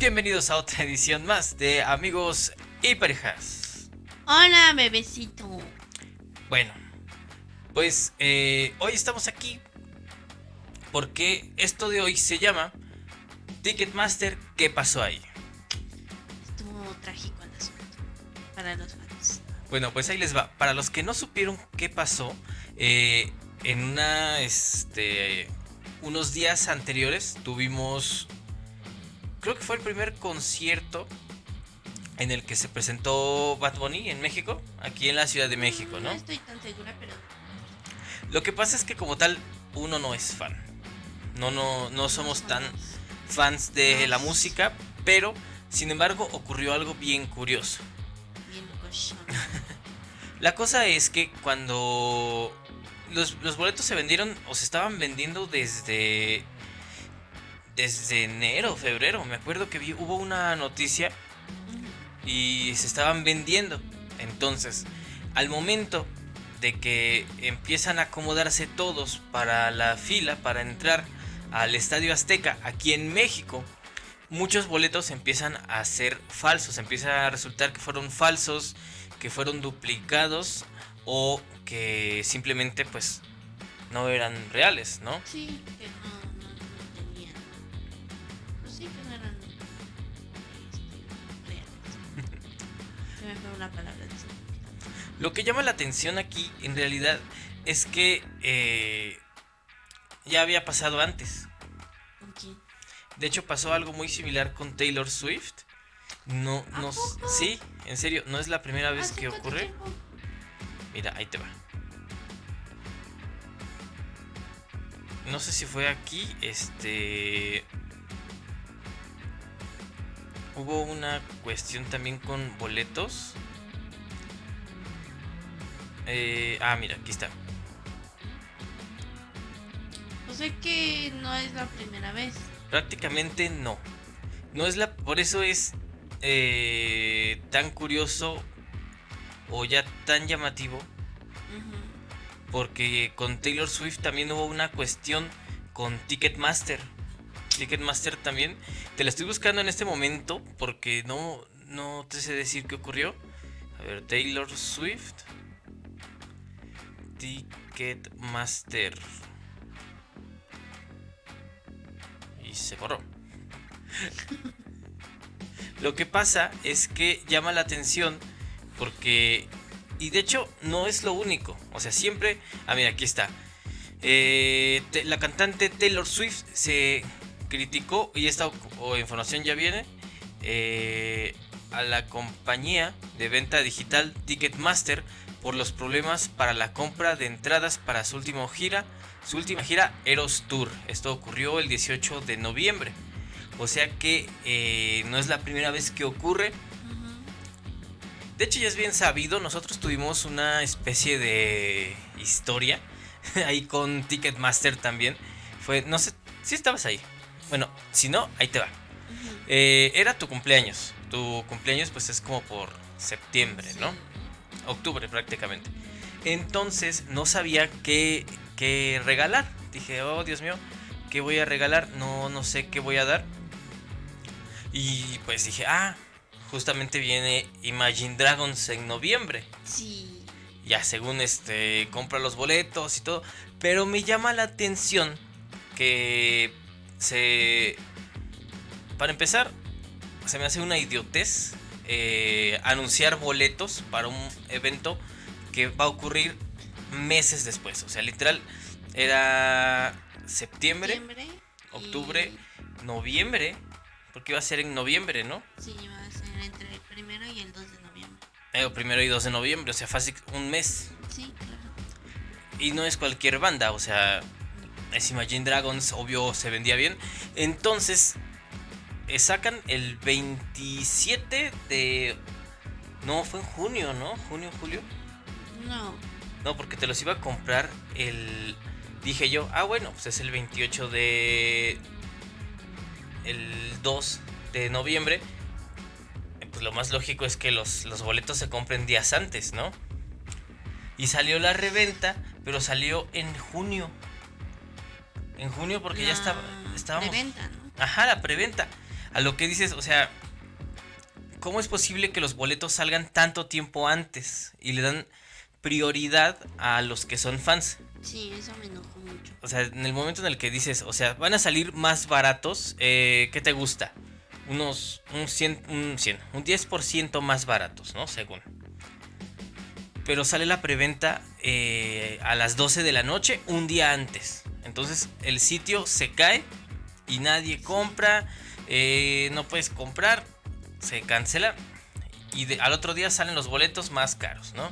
Bienvenidos a otra edición más de Amigos y Parejas. Hola, bebecito. Bueno, pues eh, hoy estamos aquí porque esto de hoy se llama Ticketmaster, ¿qué pasó ahí? Estuvo trágico el asunto para los fans. Bueno, pues ahí les va. Para los que no supieron qué pasó, eh, en una, este, unos días anteriores tuvimos, creo que fue el primer concierto en el que se presentó Bad Bunny en México, aquí en la Ciudad de México, ¿no? No estoy tan segura, pero Lo que pasa es que como tal, uno no es fan. No, no, no somos tan fans de la música, pero sin embargo ocurrió algo bien curioso. bien. La cosa es que cuando los, los boletos se vendieron o se estaban vendiendo desde desde enero, febrero, me acuerdo que vi, hubo una noticia y se estaban vendiendo. Entonces, al momento de que empiezan a acomodarse todos para la fila para entrar al Estadio Azteca aquí en México, muchos boletos empiezan a ser falsos, empieza a resultar que fueron falsos, que fueron duplicados o que simplemente pues no eran reales, ¿no? Sí, una palabra. Lo que llama la atención aquí en realidad es que eh, ya había pasado antes. ¿Con quién? De hecho pasó algo muy similar con Taylor Swift. No, ¿A no, poco? sí, en serio, no es la primera vez ¿Hace que ocurre. tiempo? Mira, ahí te va. No sé si fue aquí, este... Hubo una cuestión también con boletos. Eh, ah, mira, aquí está. O sea que no es la primera vez. Prácticamente no. No es la. Por eso es eh, tan curioso o ya tan llamativo. Porque con Taylor Swift también hubo una cuestión con Ticketmaster. Ticketmaster también. Te la estoy buscando en este momento porque no, no te sé decir qué ocurrió. A ver, Taylor Swift. Ticketmaster. Y se borró. Lo que pasa es que llama la atención porque... Y de hecho no es lo único. O sea, siempre... Ah, mira, aquí está. Eh, la cantante Taylor Swift se criticó, y esta información ya viene, eh, a la compañía de venta digital Ticketmaster por los problemas para la compra de entradas para su última gira, su última gira Eros Tour. Esto ocurrió el 18 de noviembre. O sea que eh, no es la primera vez que ocurre. De hecho ya es bien sabido, nosotros tuvimos una especie de historia ahí con Ticketmaster también. Fue, no sé, si estabas ahí. Bueno, si no, ahí te va. Eh, era tu cumpleaños. Tu cumpleaños pues es como por septiembre, ¿no? Octubre prácticamente. Entonces no sabía qué, qué regalar. Dije, oh Dios mío, ¿qué voy a regalar? No, no sé qué voy a dar. Y pues dije, ah, justamente viene Imagine Dragons en noviembre. Sí. Ya según este, compra los boletos y todo. Pero me llama la atención que se... Para empezar, se me hace una idiotez eh, anunciar boletos para un evento que va a ocurrir meses después. O sea, literal, era septiembre, Septiembre y- octubre, noviembre. Porque iba a ser en noviembre, ¿no? Sí, va a ser entre el primero y el 2 de noviembre. Eh, primero y 2 de noviembre, o sea, fácil un mes. Sí, claro. Y no es cualquier banda, o sea, es Imagine Dragons, obvio se vendía bien. Entonces, sacan el 27 de... No, fue en junio, ¿no? Junio, julio. No. No, porque te los iba a comprar el... Dije yo, ah, bueno, pues es el 28 de... El 2 de noviembre. Eh, Pues lo más lógico es que los, los boletos se compren días antes, ¿no? Y salió la reventa, pero salió en junio. En junio porque ya estaba, estábamos... preventa, ¿no? Ajá, la preventa. A lo que dices, o sea, ¿cómo es posible que los boletos salgan tanto tiempo antes y le dan prioridad a los que son fans? Sí, eso me enojó mucho. O sea, en el momento en el que dices, o sea, van a salir más baratos, eh, ¿qué te gusta? Unos, un 100, un 100, un 10% más baratos, ¿no? Según. Pero sale la preventa eh, a las 12 de la noche, un día antes. Entonces el sitio se cae y nadie compra, eh, no puedes comprar, se cancela y de- al otro día salen los boletos más caros, ¿no?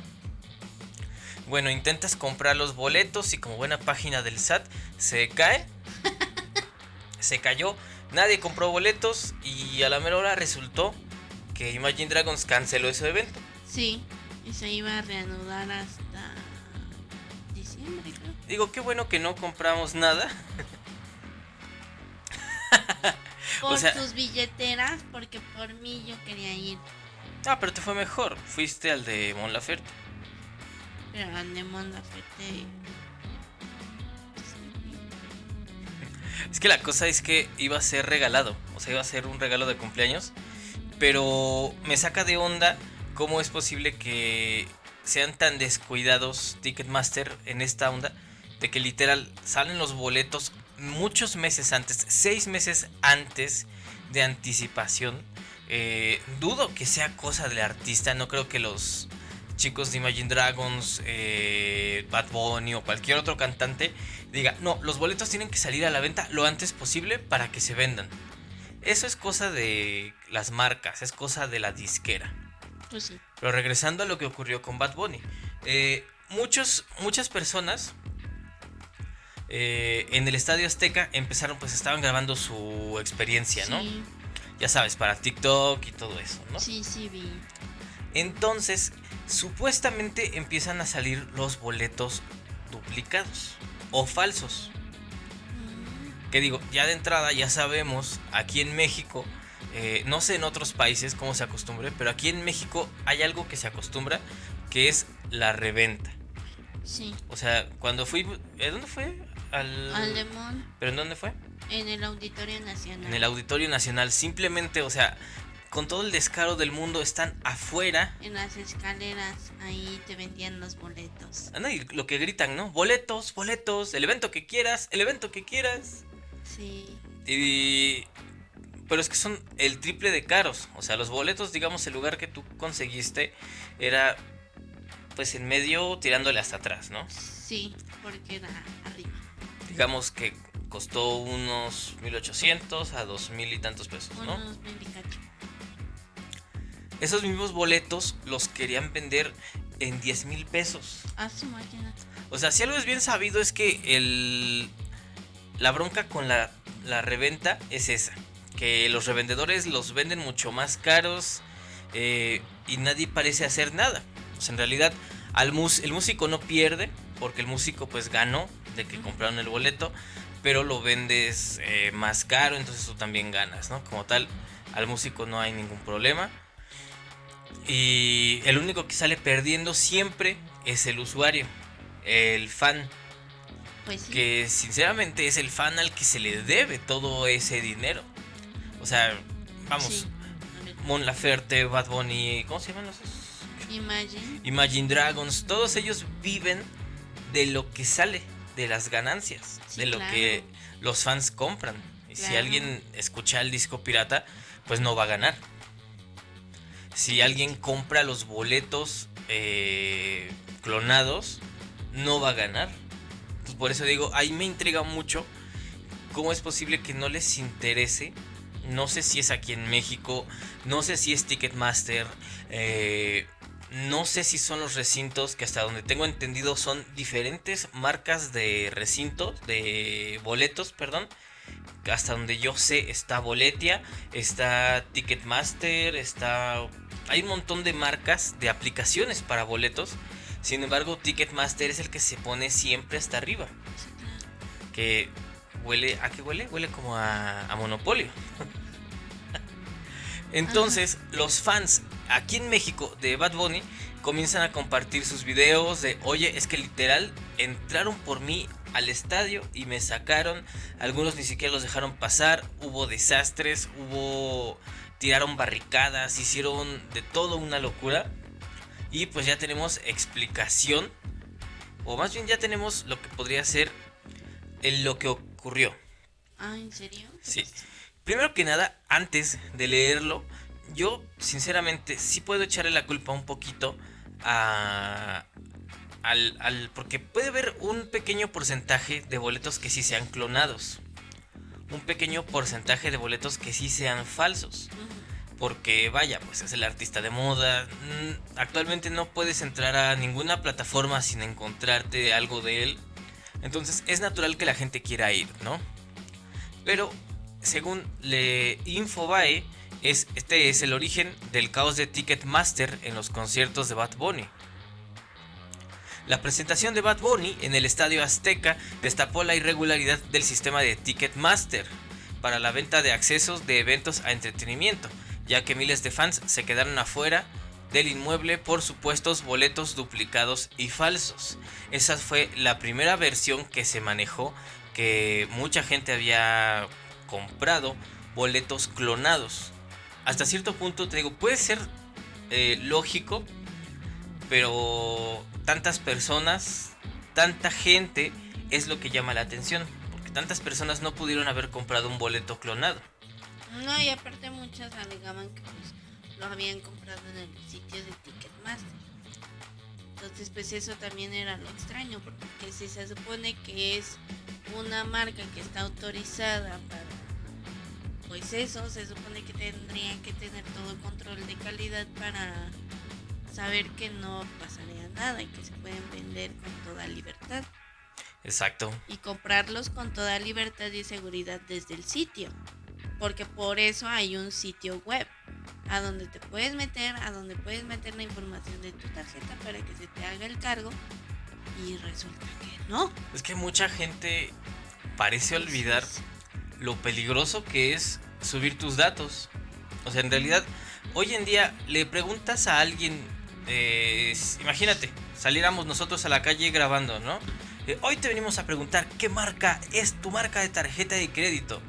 Bueno, intentas comprar los boletos y como buena página del SAT se cae, se cayó, nadie compró boletos y a la mera hora resultó que Imagine Dragons canceló ese evento. Sí, y se iba a reanudar hasta diciembre, creo. Digo, qué bueno que no compramos nada. Por sea- sus billeteras, porque por mí yo quería ir. Ah, pero te fue mejor, fuiste al de Mon Laferte. Pero al de Mon Laferte, Es que la cosa es que iba a ser regalado, o sea, iba a ser un regalo de cumpleaños, pero me saca de onda cómo es posible que sean tan descuidados Ticketmaster en esta onda de que literal salen los boletos muchos meses antes, seis meses antes de anticipación. Eh, dudo que sea cosa del artista, no creo que los chicos de Imagine Dragons, eh, Bad Bunny o cualquier otro cantante diga, no, los boletos tienen que salir a la venta lo antes posible para que se vendan. Eso es cosa de las marcas, es cosa de la disquera. pues sí. Pero regresando a lo que ocurrió con Bad Bunny. eh, muchos, muchas personas eh, en el Estadio Azteca empezaron, pues estaban grabando su experiencia, ¿no? Sí, Ya sabes, para TikTok y todo eso, ¿no? sí, sí, vi. Entonces, supuestamente empiezan a salir los boletos duplicados o falsos. Mm, Que digo, ya de entrada ya sabemos, aquí en México, eh, no sé en otros países cómo se acostumbre, pero aquí en México hay algo que se acostumbra, que es la reventa. Sí, O sea, cuando fui... ¿eh, ¿Dónde fue? Al... al de Mon, ¿Pero en dónde fue? en el Auditorio Nacional. En el Auditorio Nacional. Simplemente, o sea, con todo el descaro del mundo, están afuera. En las escaleras, ahí te vendían los boletos. Anda, y lo que gritan, ¿no? Boletos, boletos, el evento que quieras, el evento que quieras. Sí, Y... Pero es que son el triple de caros. O sea, los boletos, digamos, el lugar que tú conseguiste era pues en medio tirándole hasta atrás, ¿no? sí, porque era arriba. Digamos que costó unos 1800 a 2000 y tantos pesos, ¿no? Unos. Esos mismos boletos los querían vender en 10 mil pesos. A su máquina. O sea, si algo es bien sabido es que el, la bronca con la, la reventa es esa. Que los revendedores los venden mucho más caros eh, y nadie parece hacer nada. O sea, en realidad al mus- el músico no pierde porque el músico pues ganó de que compraron el boleto, pero lo vendes eh, más caro, entonces tú también ganas, ¿no? Como tal, al músico no hay ningún problema. Y el único que sale perdiendo siempre es el usuario, el fan, Pues sí. que sinceramente es el fan al que se le debe todo ese dinero. O sea, vamos, Sí. Mon Laferte, Bad Bunny, ¿cómo se llaman los? Imagine. Imagine Dragons, todos ellos viven de lo que sale, de las ganancias, Sí, de lo claro. que los fans compran. Y si alguien escucha el disco pirata, pues no va a ganar. Si alguien compra los boletos eh, clonados, no va a ganar. Entonces, por eso digo, ahí me intriga mucho cómo es posible que no les interese. No sé si es aquí en México, no sé si es Ticketmaster, eh, no sé si son los recintos, que hasta donde tengo entendido son diferentes marcas de recintos, de boletos, perdón. Hasta donde yo sé está Boletia, está Ticketmaster, está... Hay un montón de marcas, de aplicaciones para boletos. Sin embargo, Ticketmaster es el que se pone siempre hasta arriba. Que huele... ¿A qué huele? Huele como a, a monopolio. Entonces, los fans aquí en México de Bad Bunny comienzan a compartir sus videos de, oye, es que literal entraron por mí al estadio y me sacaron. Algunos ni siquiera los dejaron pasar. Hubo desastres, hubo... Tiraron barricadas, hicieron de todo una locura. Y pues ya tenemos explicación. O más bien ya tenemos lo que podría ser el, lo que ocurrió. Ah, ¿en serio? Sí. Primero que nada, antes de leerlo, yo sinceramente sí puedo echarle la culpa un poquito a, al, al, porque puede haber un pequeño porcentaje de boletos que sí sean clonados. Un pequeño porcentaje de boletos que sí sean falsos. Porque vaya, pues es el artista de moda. Mm, actualmente no puedes entrar a ninguna plataforma sin encontrarte algo de él. Entonces es natural que la gente quiera ir, ¿no? Pero según le Infobae, es, este es el origen del caos de Ticketmaster en los conciertos de Bad Bunny. La presentación de Bad Bunny en el Estadio Azteca destapó la irregularidad del sistema de Ticketmaster para la venta de accesos de eventos a entretenimiento, ya que miles de fans se quedaron afuera del inmueble por supuestos boletos duplicados y falsos. Esa fue la primera versión que se manejó, que mucha gente había comprado boletos clonados. Hasta cierto punto, te digo, puede ser eh, lógico, pero tantas personas, tanta gente es lo que llama la atención. Porque tantas personas no pudieron haber comprado un boleto clonado. No, y aparte muchas alegaban que pues lo habían comprado en el sitio de Ticketmaster. Entonces pues eso también era lo extraño, porque si se supone que es una marca que está autorizada para... Pues eso, se supone que tendrían que tener todo el control de calidad para saber que no pasaría nada y que se pueden vender con toda libertad. Exacto. Y comprarlos con toda libertad y seguridad desde el sitio. Porque por eso hay un sitio web a donde te puedes meter, a donde puedes meter la información de tu tarjeta para que se te haga el cargo. Y resulta que no. Es que mucha gente parece olvidar lo peligroso que es subir tus datos. O sea, en realidad, hoy en día le preguntas a alguien eh, imagínate, saliéramos nosotros a la calle grabando, ¿no? Eh, hoy te venimos a preguntar qué marca es tu marca de tarjeta de crédito.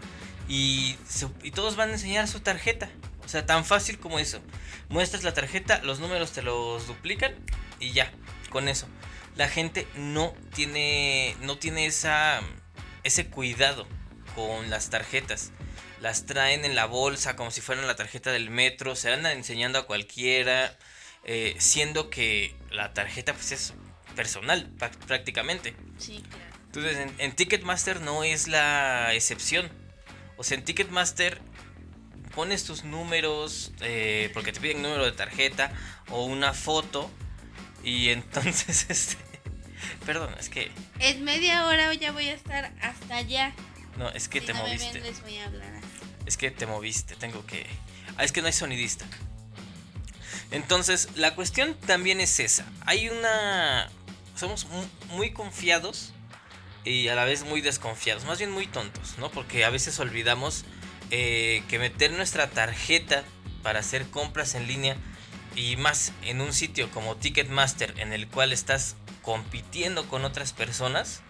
Y, y todos van a enseñar su tarjeta. O sea, tan fácil como eso. Muestras la tarjeta, los números te los duplican y ya, con eso. La gente no tiene, no tiene esa, ese cuidado con las tarjetas. Las traen en la bolsa como si fueran la tarjeta del metro, se andan enseñando a cualquiera. Eh, siendo que la tarjeta pues es personal prácticamente. Sí, claro. Entonces en, Ticketmaster no es la excepción. O sea, en Ticketmaster pones tus números eh, porque te piden número de tarjeta o una foto y entonces este perdón es que en media hora ya voy a estar hasta allá no es que te moviste les voy a hablar es que te moviste tengo que ah es que no hay sonidista entonces, la cuestión también es esa. Hay una... Somos muy confiados y a la vez muy desconfiados. Más bien muy tontos, ¿no? Porque a veces olvidamos eh, que meter nuestra tarjeta para hacer compras en línea y más en un sitio como Ticketmaster en el cual estás compitiendo con otras personas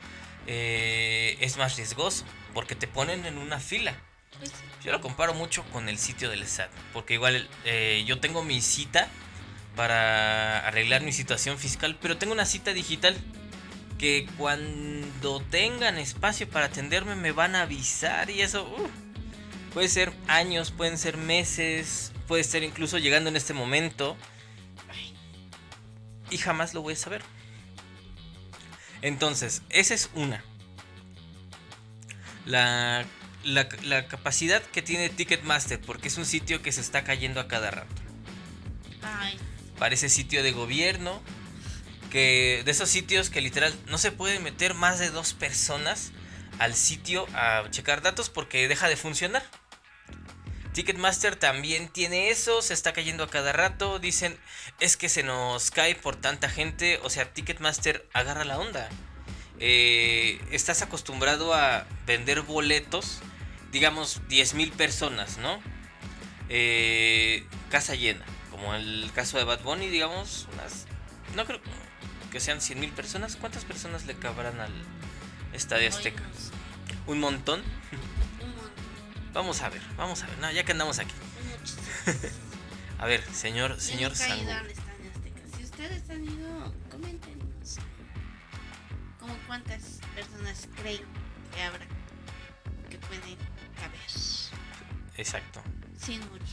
eh, es más riesgoso porque te ponen en una fila. Yo lo comparo mucho con el sitio del SAT, porque igual eh, yo tengo mi cita para arreglar mi situación fiscal, pero tengo una cita digital que cuando tengan espacio para atenderme me van a avisar y eso uh, puede ser años, pueden ser meses, puede ser incluso llegando en este momento. Y jamás lo voy a saber. Entonces, esa es una. La la, capacidad que tiene Ticketmaster, porque es un sitio que se está cayendo a cada rato. Parece sitio de gobierno, que de esos sitios que literal no se puede meter más de dos personas al sitio a checar datos porque deja de funcionar. Ticketmaster también tiene eso, se está cayendo a cada rato, dicen es que se nos cae por tanta gente, o sea, Ticketmaster agarra la onda. Eh, estás acostumbrado a vender boletos digamos, 10.000 personas, ¿no? Eh, casa llena, como el caso de Bad Bunny, digamos, unas... No creo que sean 100.000 personas. ¿Cuántas personas le cabrán al Estadio Azteca? ¿Un montón? Vamos a ver, vamos a ver. No, ya que andamos aquí. A ver, señor, señor Azteca. Si ustedes han ido, coméntenos. ¿Cómo cuántas personas creen que habrá que pueden caber? Exacto. Sin morir.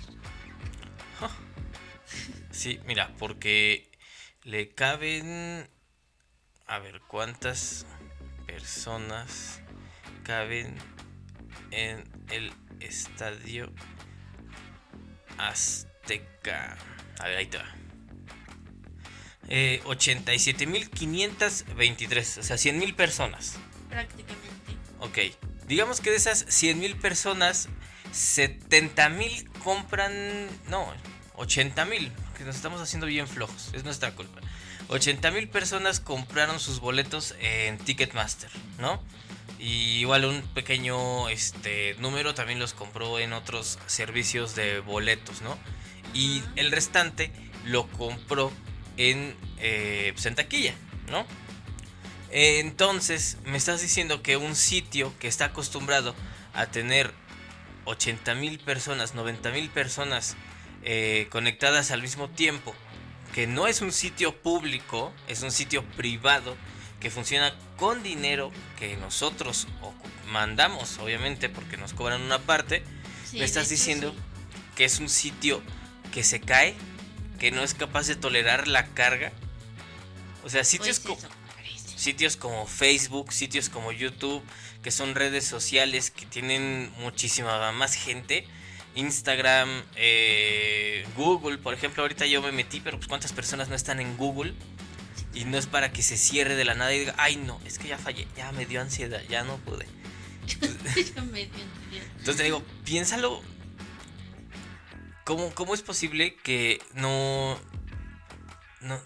Sí, mira, porque le caben... A ver, ¿cuántas personas caben en el estadio Azteca? A ver, ahí te va. Eh, 87.523, o sea, 100.000 personas. Prácticamente. Ok, digamos que de esas 100.000 personas, 70.000 compran... No, 80.000, que nos estamos haciendo bien flojos, es nuestra culpa. 80.000 personas compraron sus boletos en Ticketmaster, ¿no? Y igual un pequeño este, número también los compró en otros servicios de boletos, ¿no? Y el restante lo compró en, eh, pues ¿no? Entonces, me estás diciendo que un sitio que está acostumbrado a tener 80 mil personas, 90 mil personas eh, conectadas al mismo tiempo, que no es un sitio público, es un sitio privado que funciona con dinero que nosotros mandamos, obviamente, porque nos cobran una parte, Sí, me estás diciendo sí. que es un sitio que se cae, que no es capaz de tolerar la carga. O sea, sitios Pues como... Sitios como Facebook, sitios como YouTube, que son redes sociales que tienen muchísima más gente. Instagram, eh, Google, por ejemplo, ahorita yo me metí, pero pues cuántas personas no están en Google. Y no es para que se cierre de la nada y diga, ay no, es que ya fallé, ya me dio ansiedad, ya no pude. Ya me dio ansiedad. Entonces te digo, piénsalo. ¿Cómo, cómo es posible que no, no,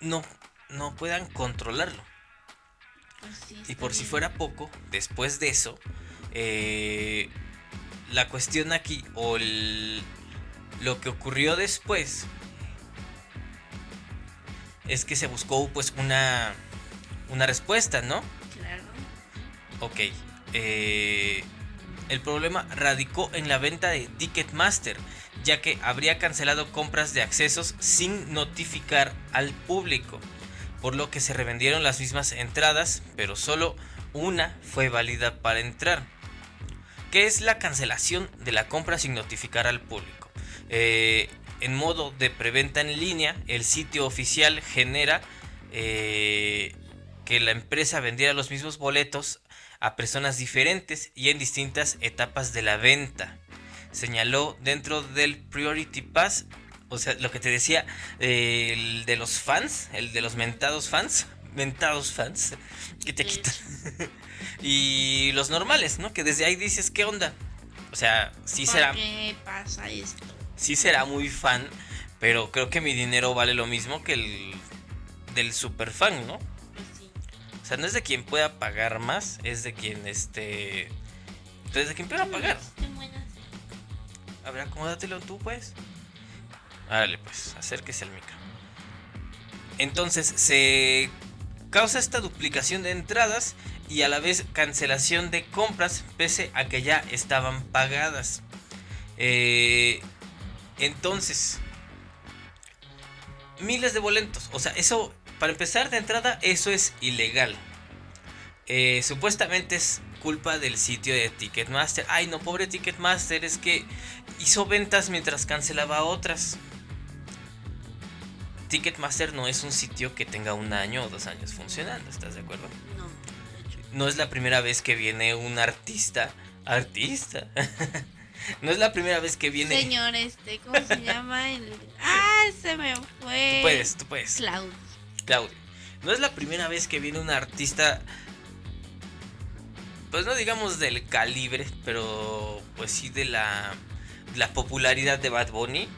no, no puedan controlarlo? Pues sí, Y por si fuera poco, después de eso, eh, la cuestión aquí, o el- lo que ocurrió después, es que se buscó pues una, una respuesta, ¿no? Claro. Ok. eh, el problema radicó en la venta de Ticketmaster, ya que habría cancelado compras de accesos sin notificar al público, por lo que se revendieron las mismas entradas, pero solo una fue válida para entrar. ¿Qué es la cancelación de la compra sin notificar al público? Eh, en modo de preventa en línea, el sitio oficial genera eh, que la empresa vendiera los mismos boletos a personas diferentes y en distintas etapas de la venta. Señaló dentro del Priority Pass, o sea, lo que te decía, eh, el de los fans, el de los mentados fans, mentados fans, que te quitan. y los normales, ¿no? Que desde ahí dices, ¿qué onda? O sea, sí ¿Por será, qué pasa esto? Sí será muy fan, pero creo que mi dinero vale lo mismo que el del super fan, ¿no? Sí. O sea, no es de quien pueda pagar más, es de quien este. Pues de quien pueda pagar. A ver, acomódatelo tú, pues. Árale, pues, acérquese al micro. Entonces, se causa esta duplicación de entradas y a la vez cancelación de compras, pese a que ya estaban pagadas. Eh, entonces, miles de boletos. O sea, eso, para empezar de entrada, eso es ilegal. Eh, supuestamente es culpa del sitio de Ticketmaster. Ay, no, pobre Ticketmaster, es que hizo ventas mientras cancelaba otras. Ticketmaster no es un sitio que tenga un año o dos años funcionando, ¿estás de acuerdo? No, de hecho. No es la primera vez que viene un artista. Artista. no es la primera vez que viene. Señor, este, ¿cómo se llama? El... Ah, se me fue. Tú puedes, tú puedes. Claudio. Claudio. No es la primera vez que viene un artista. Pues no digamos del calibre, pero pues sí de la, la popularidad de Bad Bunny.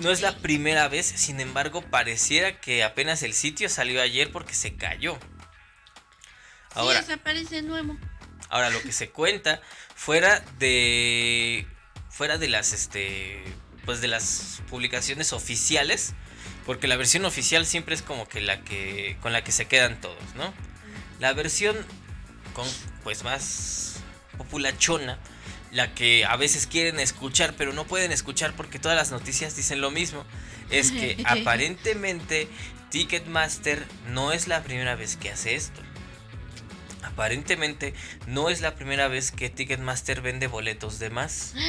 No es la primera vez, sin embargo, pareciera que apenas el sitio salió ayer porque se cayó. Ahora, sí, desaparece nuevo. Ahora, lo que se cuenta fuera de. Fuera de las este. Pues de las publicaciones oficiales. Porque la versión oficial siempre es como que la que. con la que se quedan todos, ¿no? La versión con pues más populachona, la que a veces quieren escuchar, pero no pueden escuchar porque todas las noticias dicen lo mismo, es que aparentemente Ticketmaster no es la primera vez que hace esto. Aparentemente no es la primera vez que Ticketmaster vende boletos de más.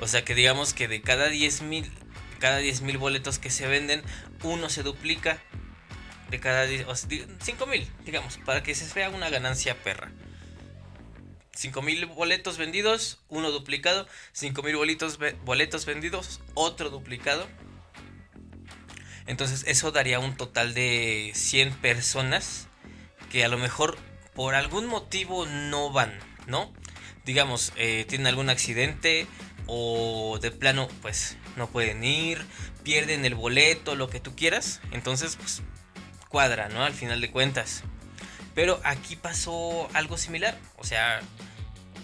O sea que digamos que de cada 10 mil cada 10 mil boletos que se venden, uno se duplica. De cada 10, o 5 mil, digamos, para que se vea una ganancia perra. 5 mil boletos vendidos, uno duplicado. 5 mil boletos, boletos vendidos, otro duplicado. Entonces eso daría un total de 100 personas que a lo mejor por algún motivo no van, ¿no? Digamos, eh, tienen algún accidente o de plano pues no pueden ir, pierden el boleto, lo que tú quieras. Entonces pues cuadra, ¿no? Al final de cuentas. Pero aquí pasó algo similar. O sea,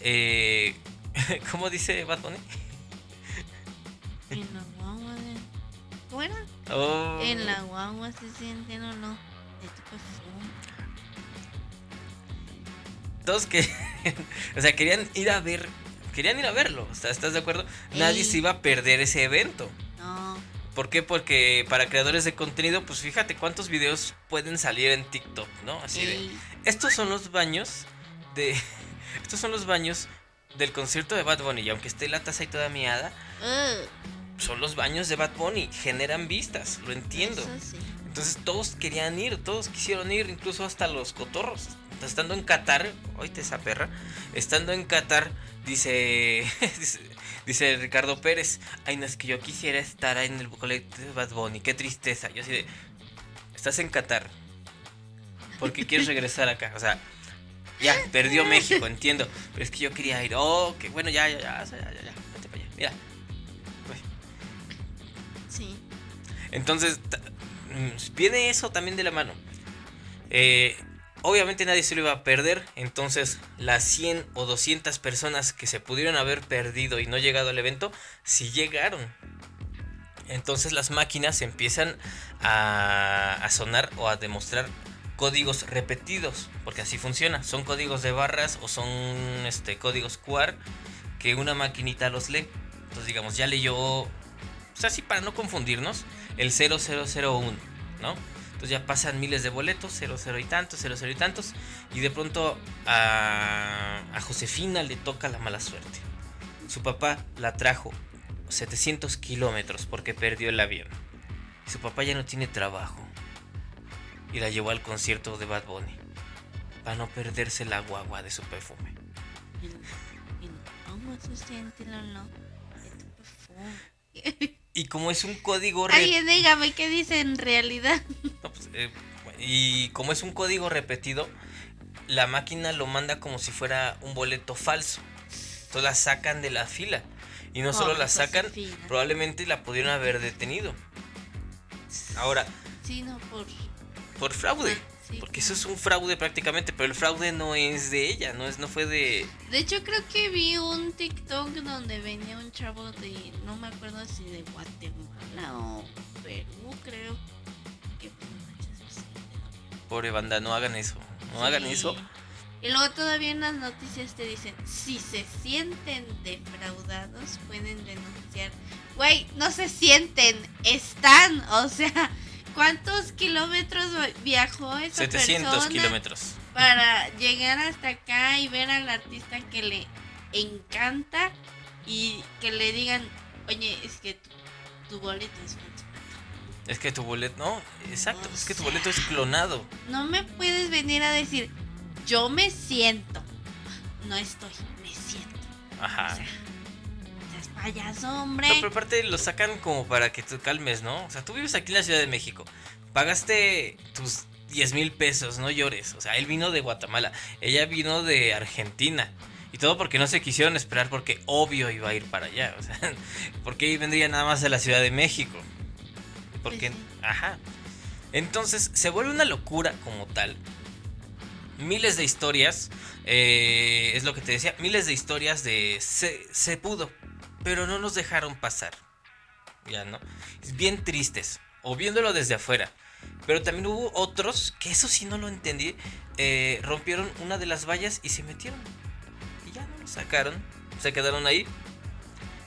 eh, ¿cómo dice Bad Bunny? En la guagua de... ¿Cómo era? Oh. En la guagua se sienten o no. Todos que, o sea, querían ir a ver, querían ir a verlo, ¿estás de acuerdo? Nadie se iba a perder ese evento. No. ¿Por qué? Porque para creadores de contenido, pues fíjate cuántos videos pueden salir en TikTok, ¿no? Así de, estos son los baños de, estos son los baños del concierto de Bad Bunny, y aunque esté la taza ahí toda miada, son los baños de Bad Bunny, generan vistas, lo entiendo. Entonces todos querían ir, todos quisieron ir, incluso hasta los cotorros estando en Qatar, oíste esa perra, estando en Qatar, dice, dice, Ricardo Pérez, ay no es que yo quisiera estar en el de Bad Bunny, qué tristeza. Yo así de, estás en Qatar, ¿por qué quieres regresar acá? O sea, ya, perdió México, entiendo, pero es que yo quería ir, oh, que bueno, ya, ya, ya, ya, ya, ya, vete para allá, mira. Sí. Entonces, mm, viene eso también de la mano. Eh, Obviamente nadie se lo iba a perder, entonces las 100 o 200 personas que se pudieron haber perdido y no llegado al evento, sí llegaron. Entonces las máquinas empiezan a, sonar o a demostrar códigos repetidos, porque así funciona. Son códigos de barras o son este, códigos QR que una maquinita los lee. Entonces digamos, ya leyó, o sea, así para no confundirnos, el 0001, ¿no? Ya pasan miles de boletos, 0, 0 y tantos, 0, 0 y tantos. Y de pronto a, a Josefina le toca la mala suerte. Su papá la trajo 700 kilómetros porque perdió el avión. Su papá ya no tiene trabajo. Y la llevó al concierto de Bad Bunny. Para no perderse la guagua de su perfume. Y como es un código... Alguien dígame qué dice en realidad. Pues, eh, y como es un código repetido, la máquina lo manda como si fuera un boleto falso. Entonces la sacan de la fila. Y no solo la sacan, probablemente la pudieron haber detenido. Ahora... Sí, no, por... Por fraude. Porque eso es un fraude prácticamente, pero el fraude no es de ella, no es no fue de De hecho creo que vi un TikTok donde venía un chavo de no me acuerdo si de Guatemala o Perú, creo que Pobre banda, no hagan eso. No hagan eso. Y luego todavía en las noticias te dicen, si se sienten defraudados, pueden denunciar. Güey, no se sienten, están, o sea, ¿Cuántos kilómetros viajó esa 700 kilómetros. Para llegar hasta acá y ver al artista que le encanta y que le digan, oye, es que tu, boleto es falso. Es que tu boleto, no, exacto, es que tu boleto es clonado. No me puedes venir a decir, yo me siento. No estoy, me siento. Ajá payaso, hombre. No, pero aparte lo sacan como para que tú calmes, ¿no? O sea, tú vives aquí en la Ciudad de México. Pagaste tus 10 mil pesos, no llores. O sea, él vino de Guatemala. Ella vino de Argentina. Y todo porque no se quisieron esperar porque obvio iba a ir para allá. O sea, porque vendría nada más a la Ciudad de México. Porque, pues ajá. Entonces se vuelve una locura como tal. Miles de historias. Eh, es lo que te decía. Miles de historias de se, se pudo pero no nos dejaron pasar. Ya, ¿no? Bien tristes. O viéndolo desde afuera. Pero también hubo otros, que eso sí no lo entendí, eh, rompieron una de las vallas y se metieron. Y ya no lo sacaron, se quedaron ahí.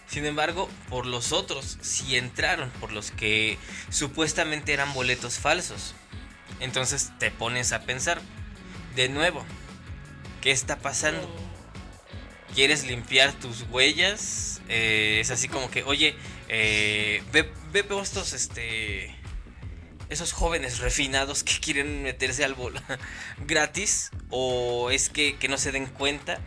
Sin embargo, por los otros sí entraron, por los que supuestamente eran boletos falsos. Entonces te pones a pensar, de nuevo, ¿qué está pasando? ¿Quieres limpiar tus huellas? Eh, es así como que, oye, eh, ve, ve estos, este, esos jóvenes refinados que quieren meterse al bol gratis o es que, que no se den cuenta.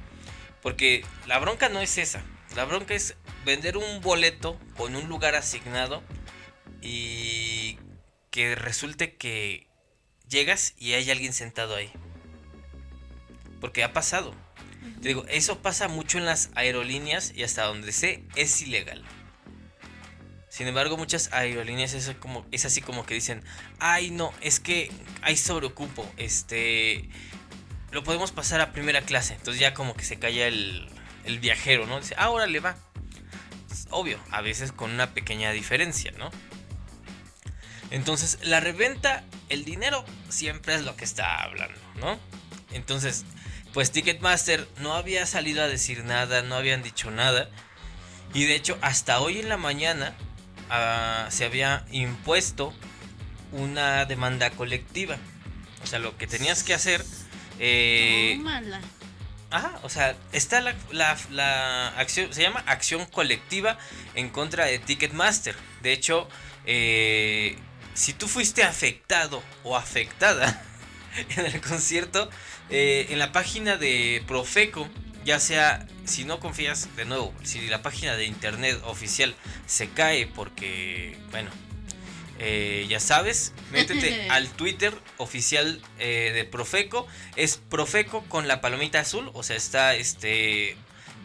Porque la bronca no es esa. La bronca es vender un boleto con un lugar asignado y que resulte que llegas y hay alguien sentado ahí. Porque ha pasado. Te digo, eso pasa mucho en las aerolíneas y hasta donde sé es ilegal. Sin embargo, muchas aerolíneas es, como, es así como que dicen, ay no, es que hay sobreocupo, este, lo podemos pasar a primera clase. Entonces ya como que se calla el, el viajero, ¿no? Dice, ahora le va. obvio, a veces con una pequeña diferencia, ¿no? Entonces, la reventa, el dinero siempre es lo que está hablando, ¿no? Entonces, pues Ticketmaster no había salido a decir nada, no habían dicho nada. Y de hecho, hasta hoy en la mañana se había impuesto una demanda colectiva. O sea, lo que tenías que hacer... Eh, Ajá, o sea, está la, la, acción, se llama acción colectiva en contra de Ticketmaster. De hecho, eh, si tú fuiste afectado o afectada en el concierto, eh, en la página de Profeco, ya sea si no confías, de nuevo, si la página de internet oficial se cae porque, bueno, eh, ya sabes, métete al Twitter oficial eh, de Profeco. Es Profeco con la palomita azul, o sea, está este...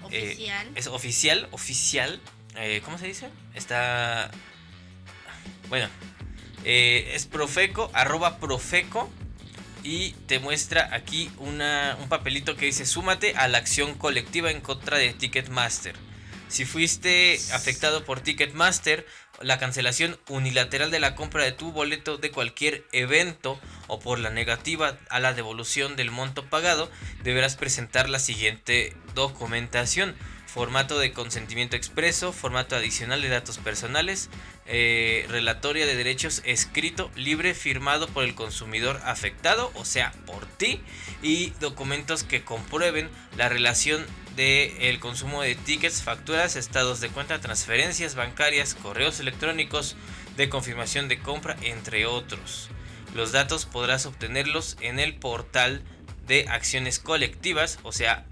Oficial. es oficial, oficial. ¿Cómo se dice? Está... Bueno, es Profeco, arroba Profeco y te muestra aquí una, un papelito que dice súmate a la acción colectiva en contra de Ticketmaster. Si fuiste afectado por Ticketmaster, la cancelación unilateral de la compra de tu boleto de cualquier evento o por la negativa a la devolución del monto pagado, deberás presentar la siguiente documentación. Formato de consentimiento expreso, formato adicional de datos personales, eh, relatoria de derechos escrito, libre, firmado por el consumidor afectado, o sea, por ti, y documentos que comprueben la relación del consumo de tickets, facturas, estados de cuenta, transferencias bancarias, correos electrónicos de confirmación de compra, entre otros. Los datos podrás obtenerlos en el portal de acciones colectivas, o sea,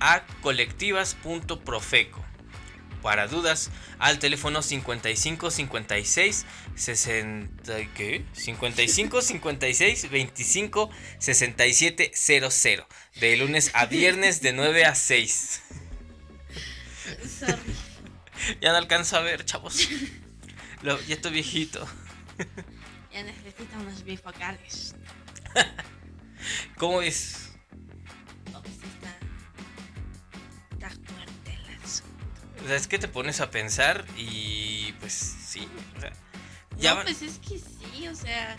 acolectivas.profeco para dudas al teléfono 55 56 60 ¿qué? 55 56 25 67 00 de lunes a viernes de 9 a 6. ya no alcanzo a ver, chavos. ya estoy viejito. ya necesito unos bifocales. ¿Cómo es? O sea, es que te pones a pensar y pues sí, o sea, ya no, pues es que sí, o sea,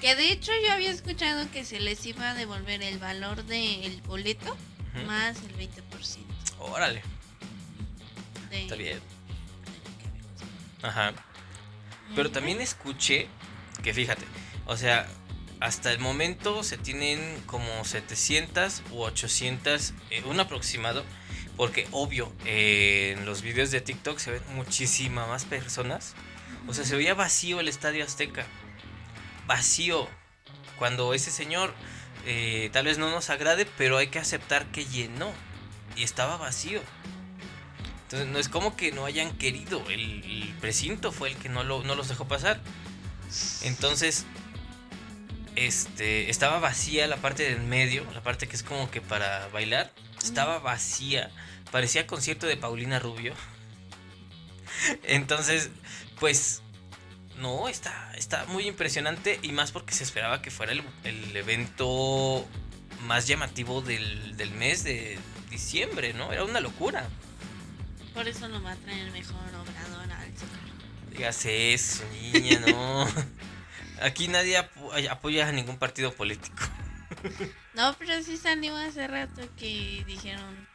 que de hecho yo había escuchado que se les iba a devolver el valor del boleto más el 20%. Órale. Está bien. Ajá. Pero también escuché que fíjate, o sea, hasta el momento se tienen como 700 u 800, eh, un aproximado porque obvio, en los videos de TikTok se ven muchísimas más personas. O sea, se veía vacío el Estadio Azteca. Vacío. Cuando ese señor eh, tal vez no nos agrade, pero hay que aceptar que llenó. Y estaba vacío. Entonces no es como que no hayan querido. El, precinto fue el que no, lo, no los dejó pasar. Entonces, este, estaba vacía la parte del medio, la parte que es como que para bailar estaba vacía. Parecía concierto de Paulina Rubio. Entonces, pues, no, está, está muy impresionante y más porque se esperaba que fuera el, evento más llamativo del, del, mes de diciembre, ¿no? Era una locura. Por eso no va a traer mejor obrador al Dígase eso, niña, no. Aquí nadie apoya a ningún partido político. No, pero sí salió hace rato que dijeron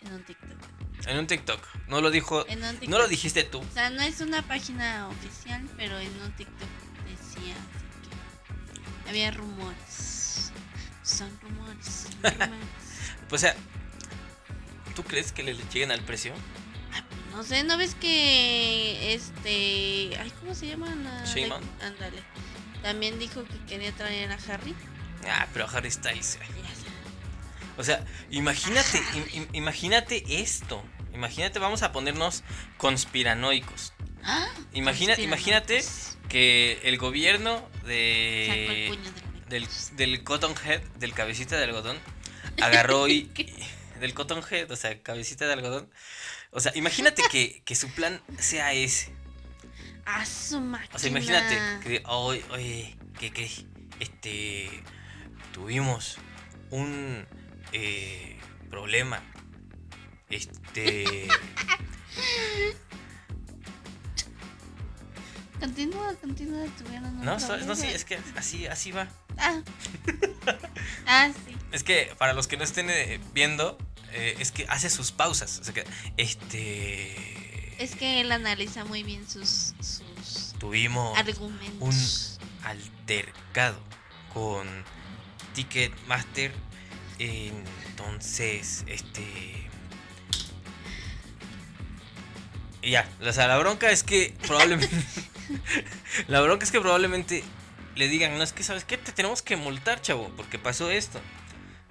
en un TikTok. En un TikTok. No lo dijo. No lo dijiste tú. O sea, no es una página oficial, pero en un TikTok decía que había rumores. Son rumores. pues, o sea, ¿tú crees que le lleguen al precio? No sé, ¿no ves que este... Ay, ¿cómo se llama? Shimon. Ándale. También dijo que quería traer a Harry. Ah, pero Harry Styles. O sea, imagínate, imagínate esto. Imagínate, vamos a ponernos conspiranoicos. ¿Ah? Imagina, imagínate que el gobierno de del, del Cotton Head, del cabecita de algodón, agarró y, del Cotton Head, o sea, cabecita de algodón, o sea, imagínate que, que su plan sea ese. A su máquina. O sea, imagínate que, oye, oye, que, que, este, tuvimos un eh, problema. Este. Continúa, continúa, tuvieron No, no, sí, es que así, así va. Ah. ah, sí. Es que para los que no estén eh, viendo, eh, es que hace sus pausas. O sea que, este. Es que él analiza muy bien sus, Tuvimos argumentos. un altercado con Ticketmaster. Entonces, este. Y ya, o sea, la bronca es que probablemente. la bronca es que probablemente le digan, no es que, ¿sabes qué? Te tenemos que multar, chavo, porque pasó esto.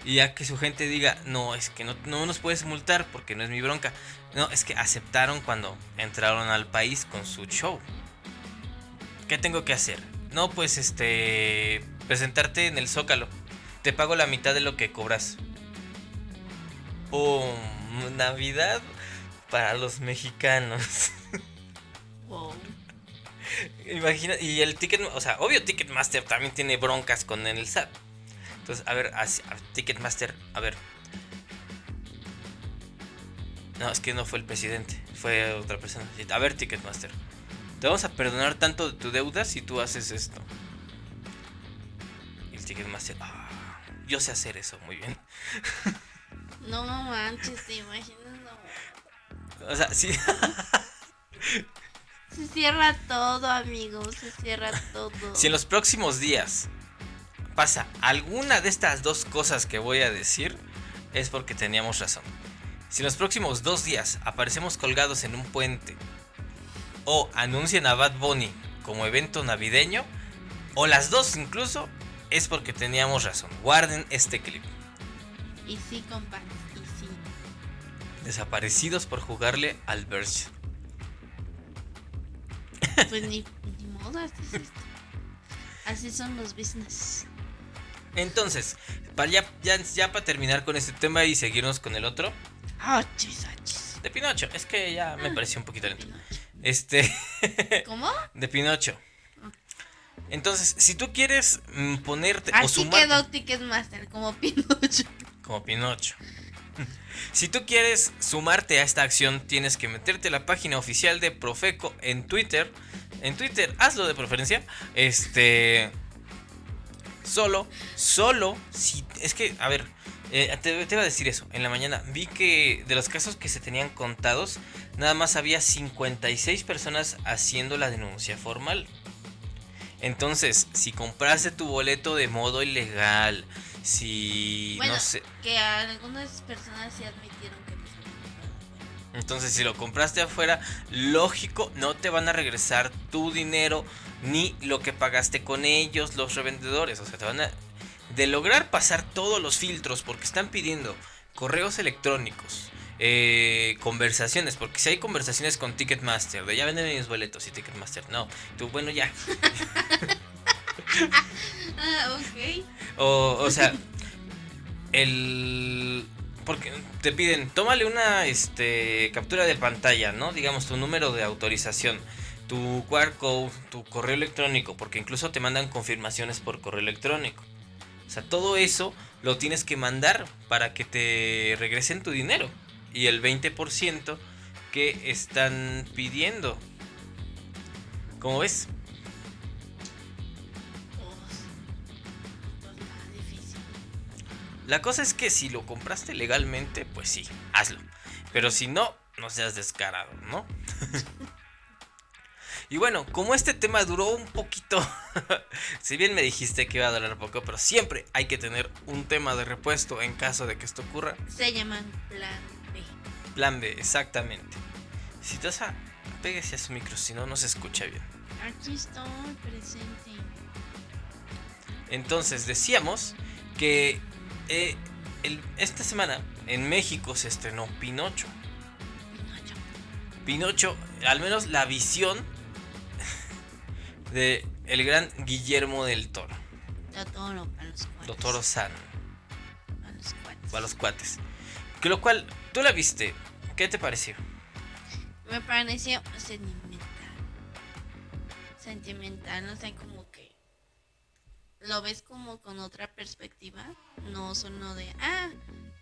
Y ya que su gente diga, no, es que no, no nos puedes multar porque no es mi bronca. No, es que aceptaron cuando entraron al país con su show. ¿Qué tengo que hacer? No, pues este, presentarte en el Zócalo. Te pago la mitad de lo que cobras. ¡Pum! Navidad para los mexicanos. Wow. Imagina, y el ticket, o sea, obvio Ticketmaster también tiene broncas con el SAT. Entonces, a ver, Ticketmaster, a ver. No, es que no fue el presidente, fue otra persona. A ver, Ticketmaster. Te vamos a perdonar tanto de tu deuda si tú haces esto. Y el Ticketmaster, ah, yo sé hacer eso muy bien. No manches, te imaginas, no. O sea, sí. Se cierra todo, amigos, se cierra todo. Si en los próximos días pasa alguna de estas dos cosas que voy a decir, es porque teníamos razón. Si en los próximos dos días aparecemos colgados en un puente o anuncian a Bad Bunny como evento navideño, o las dos incluso, es porque teníamos razón. Guarden este clip. Y sí, compadre, y sí. Desaparecidos por jugarle al Verge. Pues ni, modo, así son los business. Entonces, para ya, ya, para terminar con este tema y seguirnos con el otro. De Pinocho. Es que ya me ah, pareció un poquito lento. Este. ¿Cómo? De Pinocho. Entonces, si tú quieres mm, ponerte Así o sumarte, quedó Ticketmaster, como Pinocho. Como Pinocho. Si tú quieres sumarte a esta acción, tienes que meterte a la página oficial de Profeco en Twitter. En Twitter, hazlo de preferencia. Este. Solo, solo, si. Es que, a ver, eh, te, te, iba a decir eso. En la mañana vi que de los casos que se tenían contados, nada más había 56 personas haciendo la denuncia formal. Entonces, si compraste tu boleto de modo ilegal, si bueno, no sé. Que algunas personas se admitieron Entonces, si lo compraste afuera, lógico, no te van a regresar tu dinero ni lo que pagaste con ellos, los revendedores. O sea, te van a. De lograr pasar todos los filtros, porque están pidiendo correos electrónicos, eh, conversaciones, porque si hay conversaciones con Ticketmaster, de ya venden mis boletos y Ticketmaster, no. Tú, bueno, ya. ah, ok. O, o sea, el porque te piden, tómale una este, captura de pantalla, ¿no? Digamos tu número de autorización, tu QR code, tu correo electrónico, porque incluso te mandan confirmaciones por correo electrónico. O sea, todo eso lo tienes que mandar para que te regresen tu dinero. Y el 20% que están pidiendo. ¿Cómo ves? La cosa es que si lo compraste legalmente, pues sí, hazlo. Pero si no, no seas descarado, ¿no? y bueno, como este tema duró un poquito, si bien me dijiste que iba a durar poco, pero siempre hay que tener un tema de repuesto en caso de que esto ocurra. Se llaman plan B. Plan B, exactamente. Si te vas a pégase a su micro, si no, no se escucha bien. Aquí estoy presente. Entonces decíamos que eh, el- esta semana en México se estrenó Pinocho. Pinocho. Pinocho, al menos la visión de el gran Guillermo del Toro, Totoro para los cuates. Doctor San, Para los cuates. para los cuates. Que lo cual, tú la viste, ¿qué te pareció? Me pareció sentimental. Sentimental, o sea, como que lo ves como con otra perspectiva. No solo de, ah,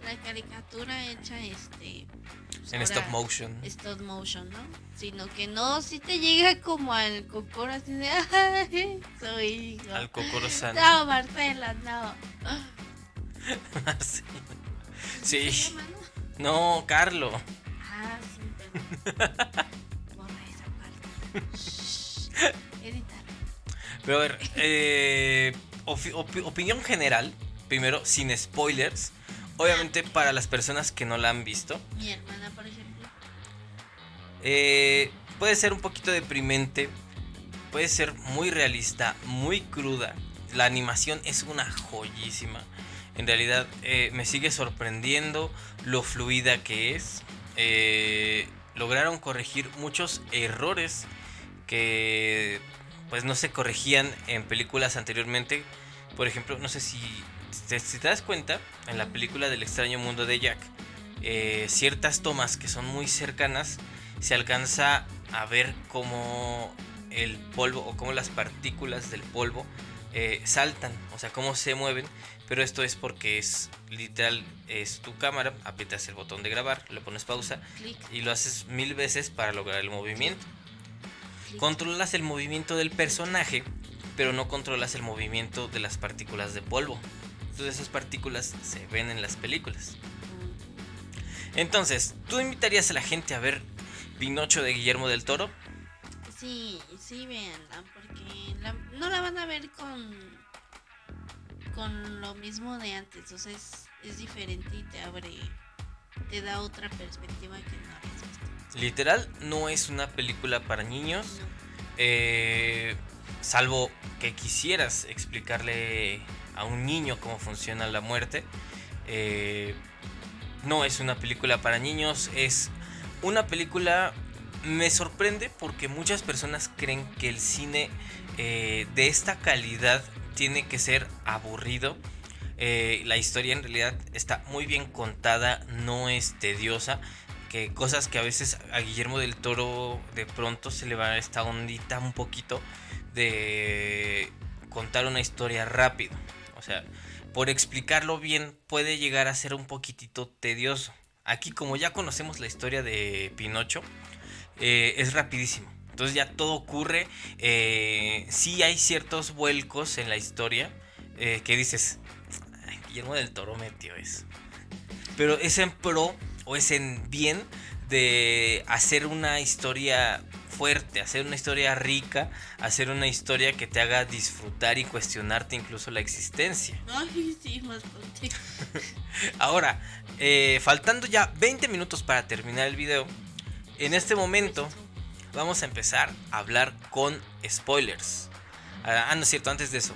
la caricatura hecha este. pues En stop motion. Stop motion, ¿no? Sino que no, si te llega como al cocoro así de, ay, soy hijo. Al Kokoro San. No, Marcela, no. sí. ¿Se Sí. no? Carlo. Ah, sí, pero. Borra esa parte. Editar. Pero a ver, eh, opi- opi- opinión general, primero, sin spoilers. Obviamente para las personas que no la han visto. Mi hermana, por ejemplo. eh, puede ser un poquito deprimente. Puede ser muy realista, muy cruda. La animación es una joyísima. En realidad eh, me sigue sorprendiendo lo fluida que es. Eh, lograron corregir muchos errores que pues no se corregían en películas anteriormente. Por ejemplo, no sé si te, si te das cuenta, en la película del extraño mundo de Jack, eh, ciertas tomas que son muy cercanas, se alcanza a ver cómo el polvo o cómo las partículas del polvo eh, saltan, o sea, cómo se mueven. Pero esto es porque es literal, es tu cámara, aprietas el botón de grabar, le pones pausa Clic. y lo haces mil veces para lograr el movimiento. Controlas el movimiento del personaje, pero no controlas el movimiento de las partículas de polvo. Entonces esas partículas se ven en las películas. Entonces, ¿tú invitarías a la gente a ver Pinocho de Guillermo del Toro? Sí, sí, véanla, porque no la van a ver con con lo mismo de antes, o sea, es, diferente y te abre, te da otra perspectiva que no habías. Literal, no es una película para niños, eh, salvo que quisieras explicarle a un niño cómo funciona la muerte. eh, no es una película para niños, es una película... Me sorprende porque muchas personas creen que el cine eh, de esta calidad tiene que ser aburrido. La historia en realidad está muy bien contada, no es tediosa. Que cosas que a veces a Guillermo del Toro de pronto se le va esta ondita un poquito de contar una historia rápido. O sea, por explicarlo bien puede llegar a ser un poquitito tedioso. Aquí como ya conocemos la historia de Pinocho, eh, es rapidísimo. Entonces ya todo ocurre. Eh, sí hay ciertos vuelcos en la historia eh, que dices, "Ay, Guillermo del Toro metió eso. Pero es en pro o es en bien de hacer una historia fuerte, hacer una historia rica, hacer una historia que te haga disfrutar y cuestionarte incluso la existencia. Ay, sí, más. Ahora, eh, faltando ya 20 minutos para terminar el video, en este momento vamos a empezar a hablar con spoilers. Ah, ah, no es cierto, antes de eso.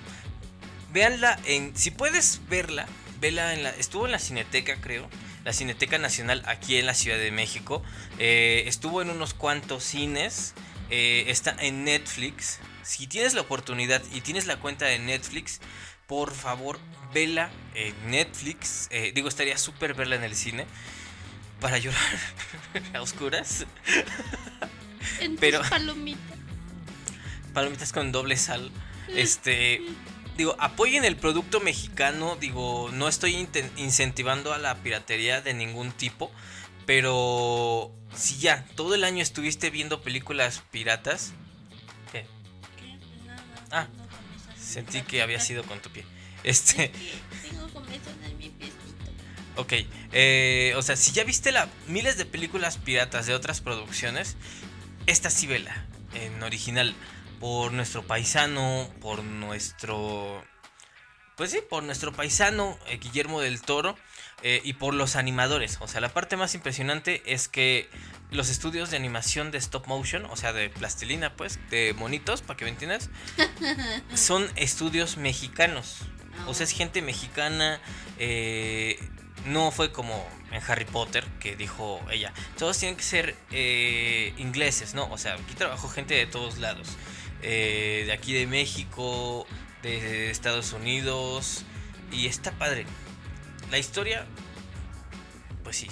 Véanla en. Si puedes verla, vela en la. Estuvo en la Cineteca, creo. La Cineteca Nacional aquí en la Ciudad de México. Eh, estuvo en unos cuantos cines. eh, está en Netflix. Si tienes la oportunidad y tienes la cuenta de Netflix, por favor, vela en Netflix. Eh, digo, estaría súper verla en el cine. Para llorar a oscuras. En Pero- tus palomitas. Palomitas con doble sal. Este. Digo, apoyen el producto mexicano. Digo, no estoy incentivando a la piratería de ningún tipo. Pero si ya todo el año estuviste viendo películas piratas. ¿qué? ¿Qué? Nada, Ah, Sentí que había sido con tu pie. Este. Es que tengo comezón en mi piecito. Ok, eh, o sea, si ya viste la, miles de películas piratas de otras producciones, esta sí vela, en original, por nuestro paisano, por nuestro... Pues sí, por nuestro paisano eh, Guillermo del Toro eh, y por los animadores. O sea, la parte más impresionante es que los estudios de animación de stop motion, o sea, de plastilina, pues, de monitos, para que me entiendas, son estudios mexicanos. O sea, es gente mexicana. Eh, no fue como en Harry Potter que dijo ella. Todos tienen que ser eh, ingleses, ¿no? O sea, aquí trabajó gente de todos lados. Eh, de aquí de México, de Estados Unidos. Y está padre. La historia, pues sí,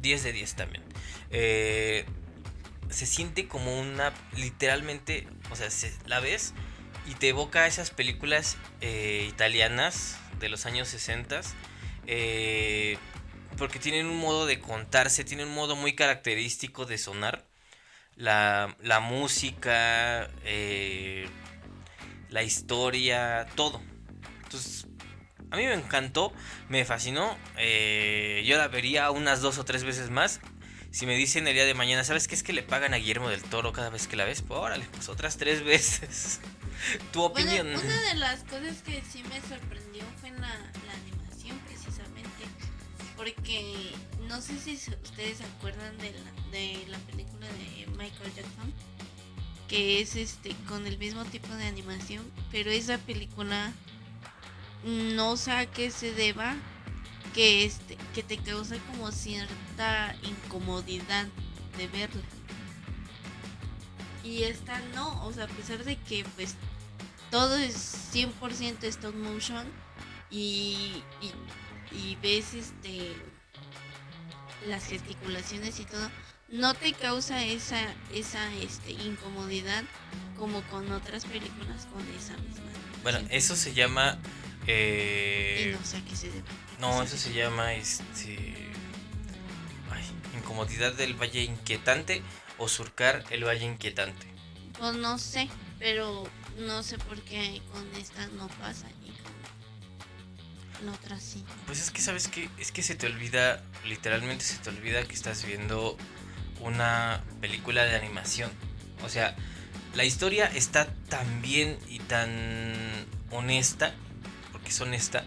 10 de 10 también. Eh, se siente como una, literalmente, o sea, se, la ves y te evoca esas películas eh, italianas de los años 60. Eh, porque tienen un modo de contarse, tienen un modo muy característico de sonar. La, la música, eh, la historia, todo. Entonces, a mí me encantó, me fascinó. Eh, yo la vería unas dos o tres veces más. Si me dicen el día de mañana, ¿sabes qué es que le pagan a Guillermo del Toro cada vez que la ves? Pues órale, pues otras tres veces. tu opinión. Bueno, una de las cosas que sí me sorprendió fue la, la animación. Porque no sé si ustedes acuerdan de la, de la película de Michael Jackson, que es este con el mismo tipo de animación, pero esa película no sé a qué se deba que este que te causa como cierta incomodidad de verla. Y esta no, o sea, a pesar de que pues todo es 100% stop motion y, y ves este las gesticulaciones y todo, no te causa esa esa este incomodidad como con otras películas con esa misma. Bueno, eso se llama eh, no sé a qué se debe. No, eso se llama este. Ay, incomodidad del valle inquietante o surcar el valle inquietante. Pues no sé, pero no sé por qué con esta no pasa y con Pues es que sabes que es que se te olvida, literalmente se te olvida que estás viendo una película de animación. O sea, la historia está tan bien y tan honesta, porque es honesta,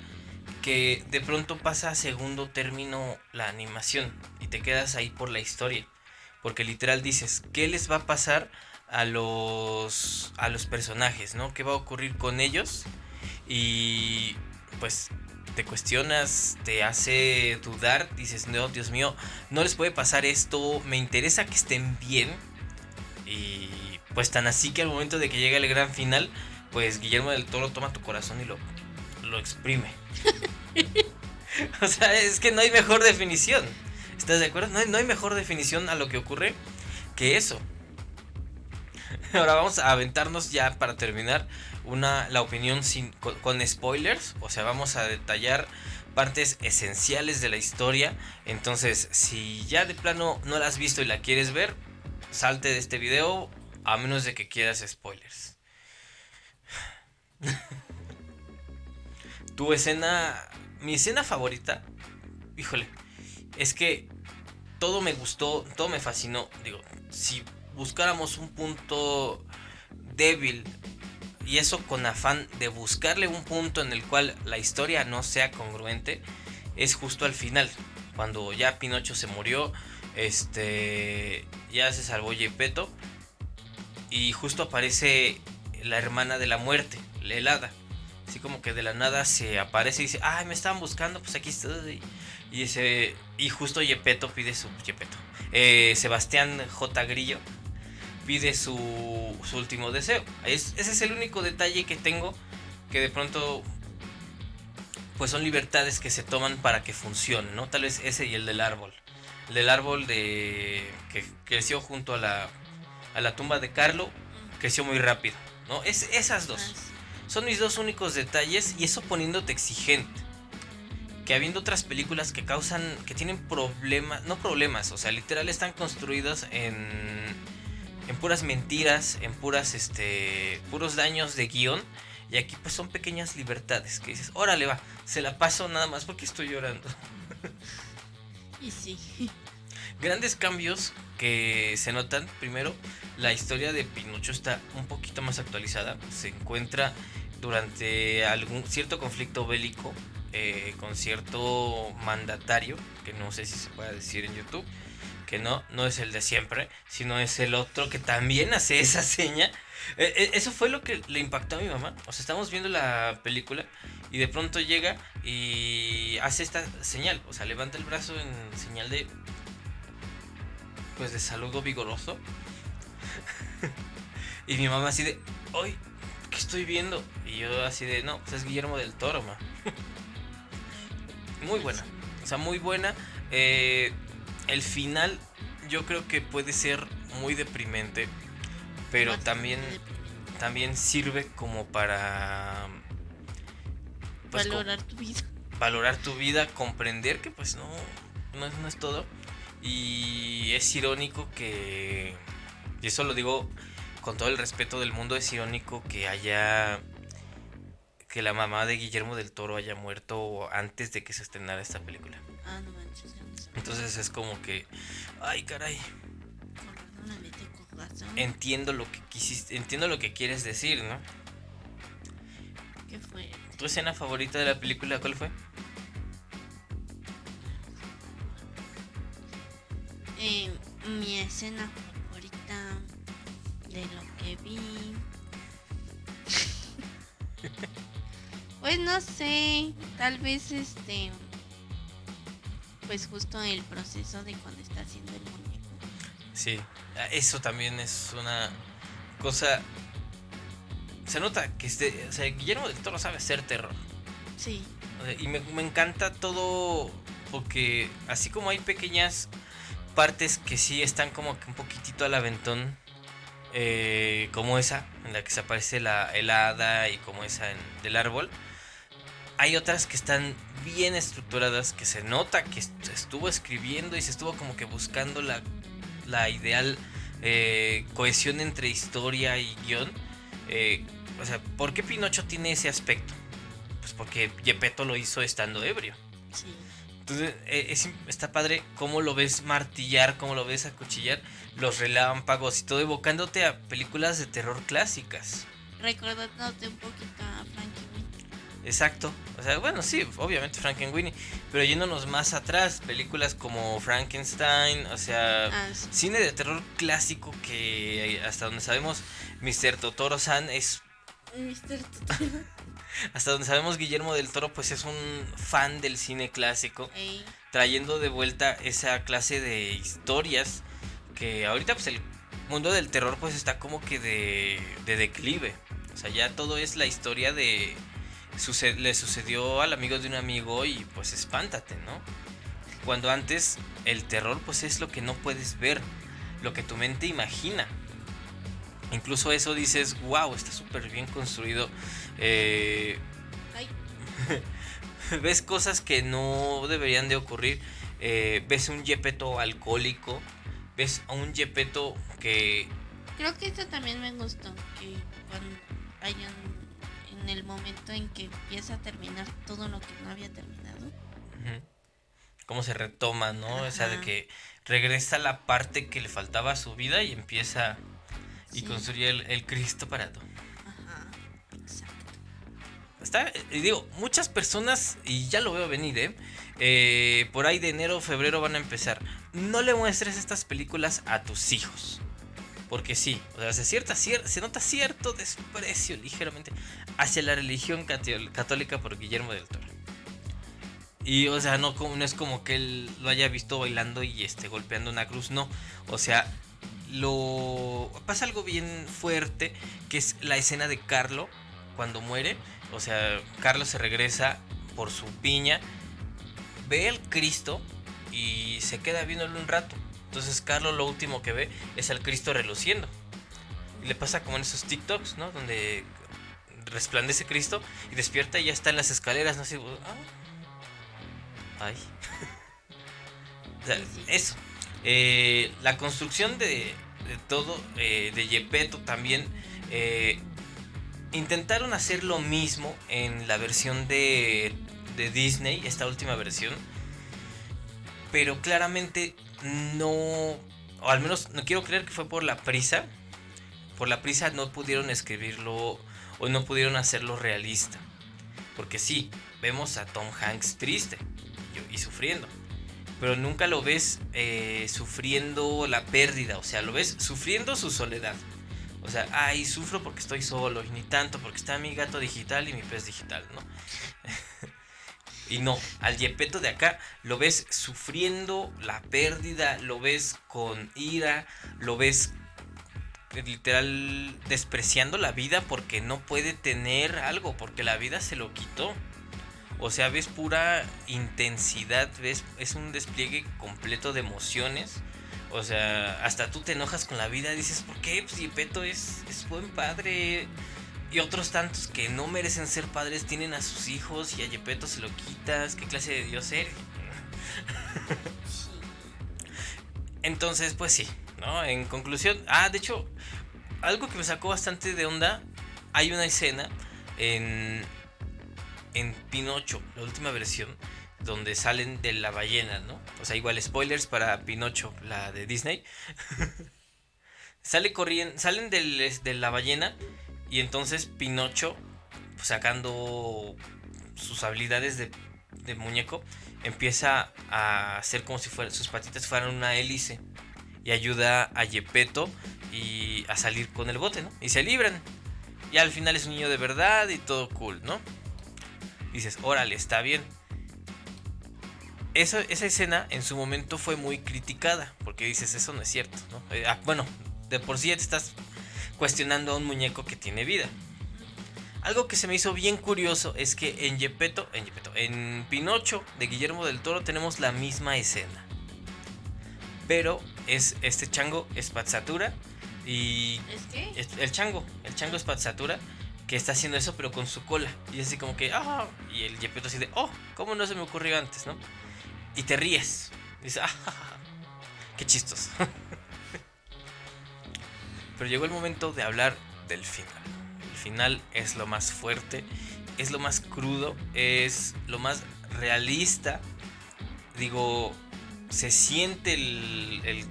que de pronto pasa a segundo término la animación y te quedas ahí por la historia. Porque literal dices, ¿qué les va a pasar a los, a los personajes? ¿no? ¿Qué va a ocurrir con ellos? Y pues te cuestionas, te hace dudar, dices, no, Dios mío, no les puede pasar esto, me interesa que estén bien. Y pues tan así que al momento de que llega el gran final, pues Guillermo del Toro toma tu corazón y lo, lo exprime. o sea, es que no hay mejor definición. ¿Estás de acuerdo? No no hay mejor definición a lo que ocurre que eso. Ahora vamos a aventarnos ya para terminar una, la opinión sin, con, con spoilers. O sea, vamos a detallar partes esenciales de la historia. Entonces, si ya de plano no la has visto y la quieres ver, salte de este video a menos de que quieras spoilers. tu escena, mi escena favorita, híjole, es que todo me gustó, todo me fascinó. Digo, si buscáramos un punto débil y eso con afán de buscarle un punto en el cual la historia no sea congruente, es justo al final, cuando ya Pinocho se murió, este, ya se salvó Gepetto y justo aparece la hermana de la muerte, la helada. Así como que de la nada se aparece y dice, ay, me estaban buscando, pues aquí estoy. Y, ese, y justo Yepeto pide su... Yepeto. Eh, Sebastián J. Grillo pide su, su último deseo. Es, ese es el único detalle que tengo que de pronto pues son libertades que se toman para que funcione, ¿no? Tal vez ese y el del árbol. El del árbol de que creció junto a la, a la tumba de Carlo, creció muy rápido, ¿no? Es esas dos. Son mis dos únicos detalles y eso poniéndote exigente. Que habiendo otras películas que causan, que tienen problemas, no problemas, o sea, literal están construidas en, en puras mentiras, en puras, este, puros daños de guion. Y aquí pues son pequeñas libertades que dices, órale va, se la paso nada más porque estoy llorando. Y sí. Grandes cambios que se notan. Primero, la historia de Pinocho está un poquito más actualizada. Se encuentra durante algún cierto conflicto bélico eh, con cierto mandatario, que no sé si se puede decir en YouTube, que no, no es el de siempre, sino es el otro que también hace esa seña. Eh, eh, eso fue lo que le impactó a mi mamá. O sea, estamos viendo la película y de pronto llega y hace esta señal. O sea, levanta el brazo en señal de. Pues de saludo vigoroso. y mi mamá así de. ¡Ay! ¿Qué estoy viendo? Y yo así de. No, pues es Guillermo del Toro, ma. muy buena. O sea, muy buena. Eh, el final yo creo que puede ser muy deprimente. Pero también, también sirve como para... pues, valorar tu vida. Valorar tu vida, comprender que pues no, no, no es todo. Y es irónico que... Y eso lo digo con todo el respeto del mundo, es irónico que haya que la mamá de Guillermo del Toro haya muerto antes de que se estrenara esta película. Entonces es como que, ay, caray. Entiendo lo que quisiste, entiendo lo que quieres decir, ¿no? ¿Qué fue? ¿Tu escena favorita de la película cuál fue? Eh, mi escena favorita de lo que vi. pues no sé, tal vez este pues justo el proceso de cuando está haciendo el muñeco. Sí, eso también es una cosa. Se nota que este, o sea, Guillermo del Toro sabe hacer terror. Sí. Y me, me encanta todo porque así como hay pequeñas partes que sí están como que un poquitito al aventón, eh, como esa, en la que se aparece la helada y como esa en, del árbol, hay otras que están bien estructuradas, que se nota que estuvo escribiendo y se estuvo como que buscando la, la ideal eh, cohesión entre historia y guion. Eh, o sea, ¿por qué Pinocho tiene ese aspecto? Pues porque Gepetto lo hizo estando ebrio. Sí. Entonces, eh, está padre cómo lo ves martillar, cómo lo ves acuchillar, los relámpagos y todo evocándote a películas de terror clásicas. Recordándote un poquito a Frankie Exacto. O sea, bueno, sí, obviamente Frankenweenie. Pero yéndonos más atrás, películas como Frankenstein, o sea, ah, cine de terror clásico que hasta donde sabemos, Mr. Totoro-san es... Mr. Totoro. hasta donde sabemos, Guillermo del Toro pues es un fan del cine clásico. Trayendo de vuelta esa clase de historias que ahorita pues el mundo del terror pues está como que de, de declive. O sea, ya todo es la historia de le sucedió al amigo de un amigo y pues espántate, ¿no? Cuando antes el terror pues es lo que no puedes ver, lo que tu mente imagina. Incluso eso dices, wow, está súper bien construido. Eh, ves cosas que no deberían de ocurrir. Eh, ves un Yepeto alcohólico. Ves a un Yepeto que... Creo que esto también me gustó. Que cuando hayan en el momento en que empieza a terminar todo lo que no había terminado. Cómo se retoma, ¿no? O sea, de que regresa la parte que le faltaba a su vida y empieza y construye el, Cristo parado. Ajá, exacto. Está, y digo, muchas personas, y ya lo veo venir, ¿eh? ¿eh? Por ahí de enero, febrero van a empezar. No le muestres estas películas a tus hijos. Porque sí, o sea, se, se nota cierto desprecio ligeramente hacia la religión católica por Guillermo del Toro. Y, o sea, no, no es como que él lo haya visto bailando y esté golpeando una cruz, no. O sea, lo pasa algo bien fuerte, que es la escena de Carlo cuando muere. O sea, Carlos se regresa por su piña, ve al Cristo y se queda viéndolo un rato. Entonces Carlos lo último que ve es al Cristo reluciendo. Y le pasa como en esos TikToks, ¿no? Donde resplandece Cristo y despierta y ya está en las escaleras, no sé. Ah. Ay. eso. Eh, la construcción de, todo, eh, de Yepeto también, eh, intentaron hacer lo mismo en la versión de, de Disney, esta última versión. Pero claramente no, o al menos no quiero creer que fue por la prisa. Por la prisa no pudieron escribirlo o no pudieron hacerlo realista. Porque sí, vemos a Tom Hanks triste y, sufriendo. Pero nunca lo ves eh, sufriendo la pérdida. O sea, lo ves sufriendo su soledad. O sea, ay, sufro porque estoy solo. Y ni tanto porque está mi gato digital y mi pez digital, ¿no? Y no, al Yepeto de acá lo ves sufriendo la pérdida. Lo ves con ira. Lo ves literal despreciando la vida porque no puede tener algo, porque la vida se lo quitó. O sea, ves pura intensidad, ves, es un despliegue completo de emociones. O sea, hasta tú te enojas con la vida, dices, ¿por qué? Pues Yepeto es, es buen padre. Y otros tantos que no merecen ser padres tienen a sus hijos y a Yepeto se lo quitas. ¿Qué clase de Dios eres? Entonces, pues sí, ¿no? En conclusión, ah, de hecho, algo que me sacó bastante de onda, hay una escena en, en Pinocho, la última versión, donde salen de la ballena, ¿no? O sea, igual spoilers para Pinocho, la de Disney. Sale corriendo, salen de la ballena y entonces Pinocho, sacando sus habilidades de, muñeco, empieza a hacer como si sus patitas fueran una hélice y ayuda a Yepeto y a salir con el bote, ¿no? Y se libran. Y al final es un niño de verdad y todo cool, ¿no? Dices, órale, está bien. Esa escena en su momento fue muy criticada, porque dices, eso no es cierto, ¿no? Eh, ah, bueno, de por sí ya te estás cuestionando a un muñeco que tiene vida. Algo que se me hizo bien curioso es que en Yepeto, en Yepeto, en Pinocho de Guillermo del Toro tenemos la misma escena. Pero es este chango Spazzatura y ¿Es qué? el chango, el chango Spazzatura que está haciendo eso pero con su cola y es así como que ah y el Yepeto así de oh cómo no se me ocurrió antes, ¿no? Y te ríes. Y dices, ah, qué chistos. pero llegó el momento de hablar del final. El final es lo más fuerte, es lo más crudo, es lo más realista. Digo, se siente el,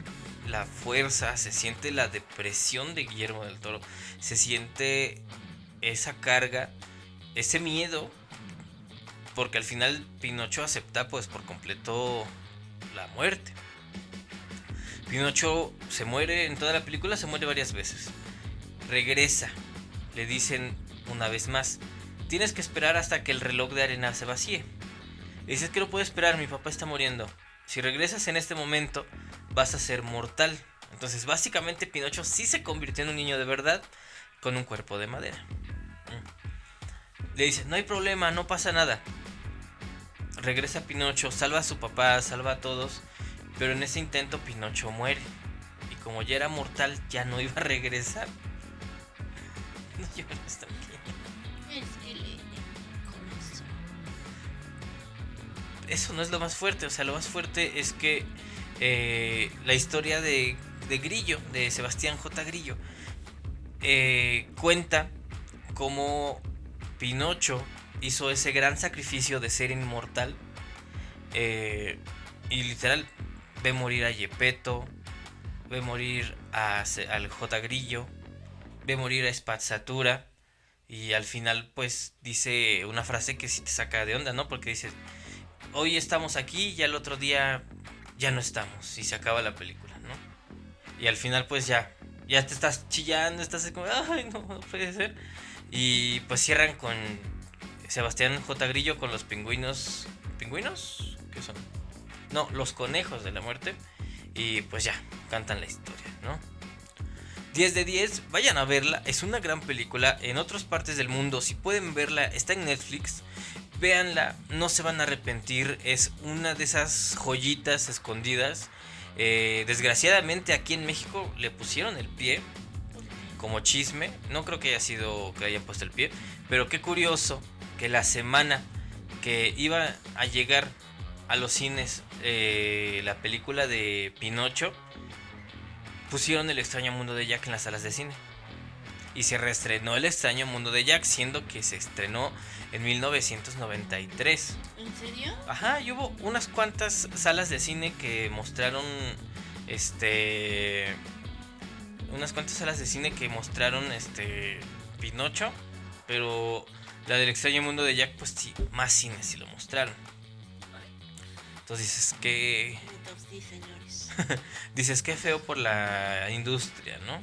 la fuerza, se siente la depresión de Guillermo del Toro, se siente esa carga, ese miedo, porque al final Pinocho acepta pues por completo la muerte. Pinocho se muere en toda la película, se muere varias veces. Regresa, le dicen una vez más, tienes que esperar hasta que el reloj de arena se vacíe. Le dices que no puedo esperar, mi papá está muriendo. Si regresas en este momento, vas a ser mortal. Entonces, básicamente, Pinocho sí se convirtió en un niño de verdad con un cuerpo de madera. Mm. Le dice, no hay problema, no pasa nada. Regresa Pinocho, salva a su papá, salva a todos. Pero en ese intento Pinocho muere. Y como ya era mortal, ya no iba a regresar. No llores. Es que le corazón. eso no es lo más fuerte. O sea, lo más fuerte es que eh, la historia de, de, Grillo, de Sebastián J. Grillo, eh, cuenta cómo Pinocho hizo ese gran sacrificio de ser inmortal. Eh, y literal ve morir a Yepeto, ve morir a, al J. Grillo, ve morir a Spazzatura. Y al final, pues dice una frase que sí te saca de onda, ¿no? Porque dice: Hoy estamos aquí y al otro día ya no estamos. Y se acaba la película, ¿no? Y al final, pues ya, ya te estás chillando, estás como, ay, no, no puede ser. Y pues cierran con Sebastián J. Grillo con los pingüinos. ¿Pingüinos? ¿Qué son? No, los conejos de la muerte. Y pues ya, cantan la historia, ¿no? 10 de 10, vayan a verla, es una gran película en otras partes del mundo, si pueden verla, está en Netflix, véanla, no se van a arrepentir, es una de esas joyitas escondidas. Eh, desgraciadamente aquí en México le pusieron el pie como chisme, no creo que haya sido que hayan puesto el pie, pero qué curioso que la semana que iba a llegar a los cines eh, la película de Pinocho, pusieron El extraño mundo de Jack en las salas de cine. y se reestrenó El extraño mundo de Jack, siendo que se estrenó en 1993. ¿En serio? Ajá, y hubo unas cuantas salas de cine que mostraron este unas cuantas salas de cine que mostraron este Pinocho, pero la del extraño mundo de Jack pues sí, más cines sí lo mostraron. Entonces dices que dices que feo por la industria, ¿no?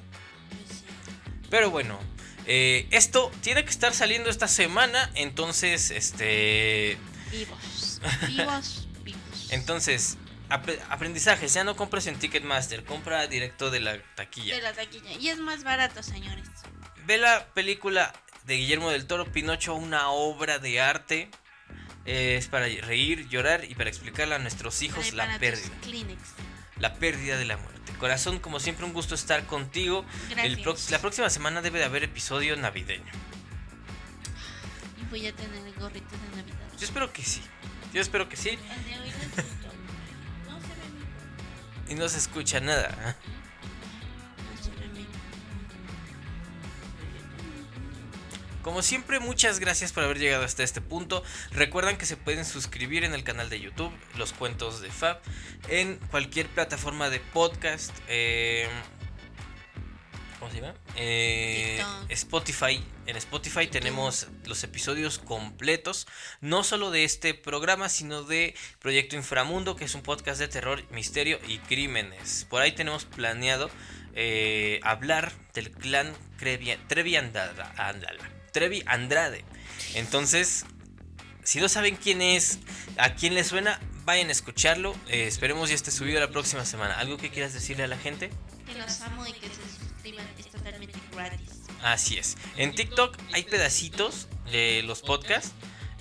Pero bueno, eh, esto tiene que estar saliendo esta semana, entonces este Vivos. Vivos, vivos. entonces ap- aprendizajes, ya no compres en Ticketmaster, compra directo de la taquilla. De la taquilla. Y es más barato, señores. Ve la película de Guillermo del Toro, Pinocho, una obra de arte. Eh, es para reír, llorar y para explicarle a nuestros hijos la pérdida. La pérdida de la muerte. Corazón, como siempre, un gusto estar contigo. El la próxima semana debe de haber episodio navideño. Y voy a tener el gorrito de Navidad. Yo espero que sí. Yo espero que sí. El de hoy. No se ve. Y no se escucha nada. Como siempre, muchas gracias por haber llegado hasta este punto. Recuerdan que se pueden suscribir en el canal de YouTube, Los Cuentos de Fab, en cualquier plataforma de podcast. eh, ¿Cómo se llama? Eh. Spotify. En Spotify tenemos los episodios completos, no solo de este programa, sino de Proyecto Inframundo, que es un podcast de terror, misterio y crímenes. Por ahí tenemos planeado eh, hablar del clan Trevi, Trevi Andrade, Trevi Andrade. Entonces, si no saben quién es, a quién le suena, vayan a escucharlo. Eh, esperemos ya esté subido la próxima semana. ¿Algo que quieras decirle a la gente? Que los amo y que se suscriban. Es totalmente gratis. Así es. En TikTok hay pedacitos de los podcasts.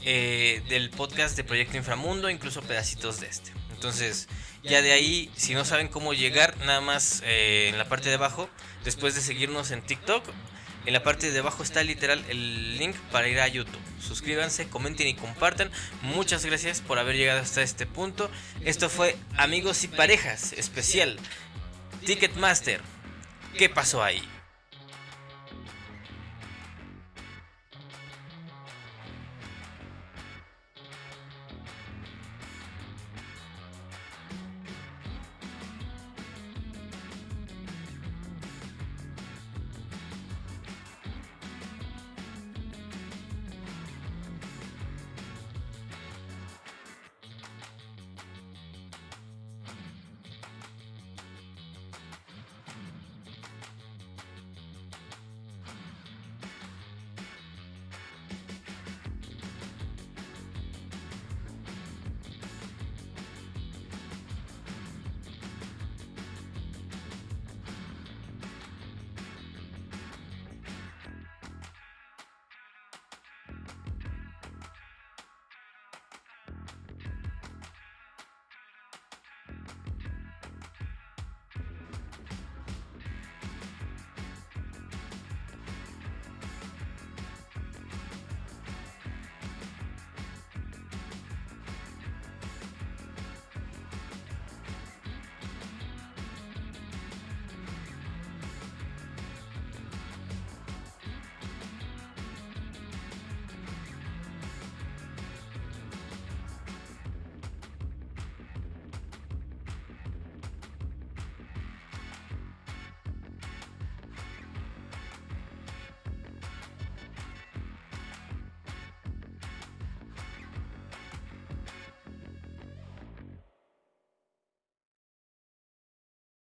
eh, del podcast de Proyecto Inframundo, incluso pedacitos de este. Entonces, ya de ahí, si no saben cómo llegar, nada más eh, en la parte de abajo, después de seguirnos en TikTok, en la parte de abajo está literal el link para ir a YouTube. Suscríbanse, comenten y compartan. Muchas gracias por haber llegado hasta este punto. Esto fue Amigos y Parejas especial Ticketmaster. ¿Qué pasó ahí?